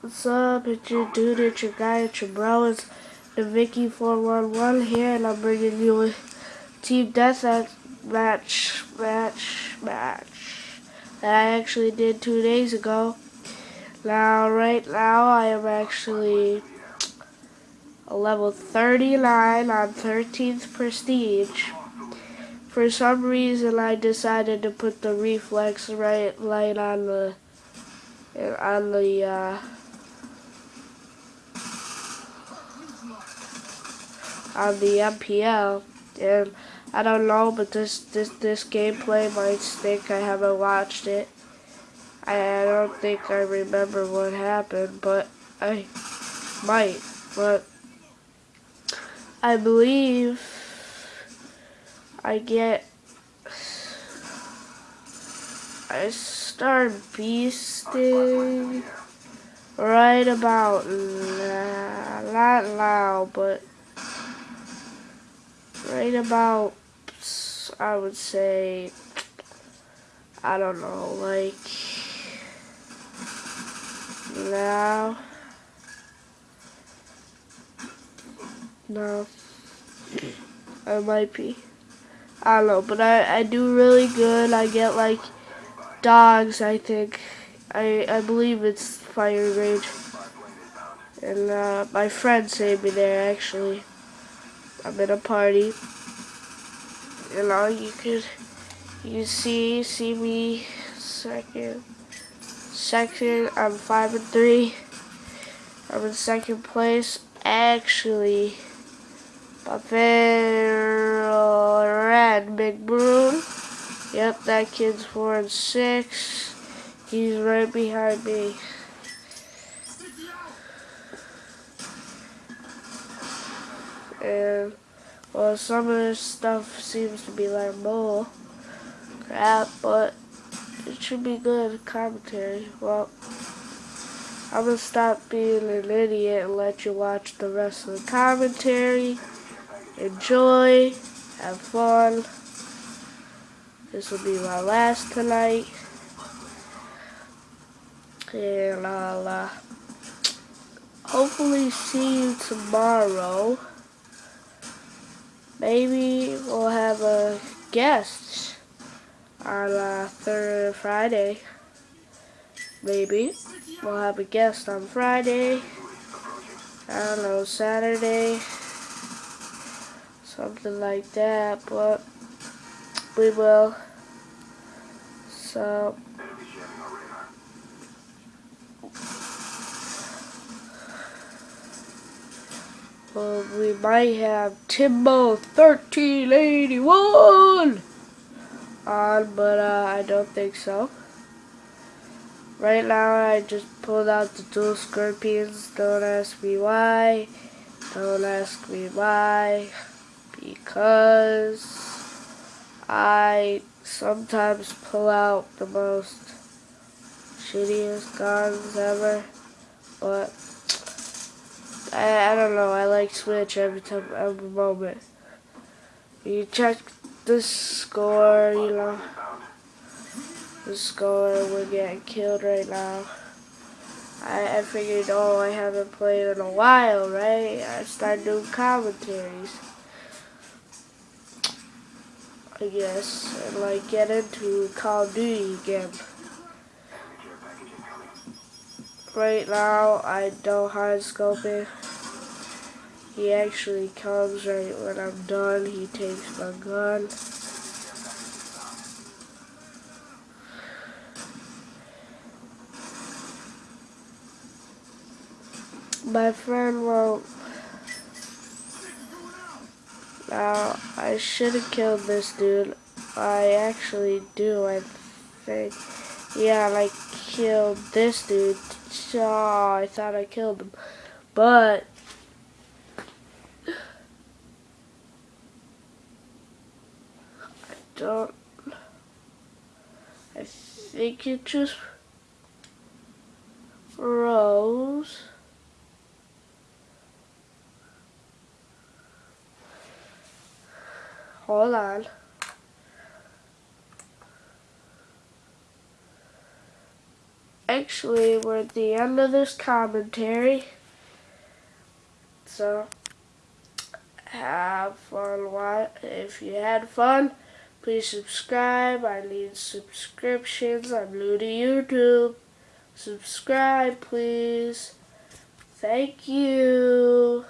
What's up? It's your dude, it's your guy, it's your bro. It's the Vicky411 here, and I'm bringing you a Team Death match, match, match that I actually did two days ago. Now, right now, I am actually a level 39 on 13th Prestige. For some reason, I decided to put the reflex right light on the on the uh, on the MPL, and I don't know, but this this this gameplay might stink. I haven't watched it. I, I don't think I remember what happened, but I might, but I believe I get I start beasting right about not loud, but right about, I would say, I don't know, like, now, no, I might be, I don't know, but I, I do really good, I get, like, dogs, I think, I, I believe it's Fire Rage, and, uh, my friend saved me there, actually. I'm in a party. You know, you could, you see, see me second, second, I'm five and three. I'm in second place. Actually, my red Big Broom. Yep, that kid's four and six. He's right behind me. And well some of this stuff seems to be like more crap but it should be good commentary. Well I'm gonna stop being an idiot and let you watch the rest of the commentary. Enjoy. Have fun. This will be my last tonight. And I'll uh, hopefully see you tomorrow maybe we'll have a guest on uh, third Friday. Maybe we'll have a guest on Friday. I don't know Saturday, something like that. But we will. So. Well, we might have Timbo 1381 on, but uh, I don't think so. Right now, I just pulled out the dual scorpions. Don't ask me why. Don't ask me why. Because I sometimes pull out the most shittiest guns ever. But I, I don't know, I like Switch every time, every moment. You check the score, you know, the score, we're getting killed right now. I, I figured, oh, I haven't played in a while, right? I started doing commentaries. I guess, and like get into Call of Duty again. Right now, I don't hard scoping. He actually comes right when I'm done. He takes my gun. My friend won't. Now, I should have killed this dude. I actually do, I think. Yeah, I killed this dude. Oh, I thought I killed him. But, I don't. I think it just froze. Hold on. Actually, we're at the end of this commentary. So, have fun. If you had fun, please subscribe. I need subscriptions. I'm new to YouTube. Subscribe, please. Thank you.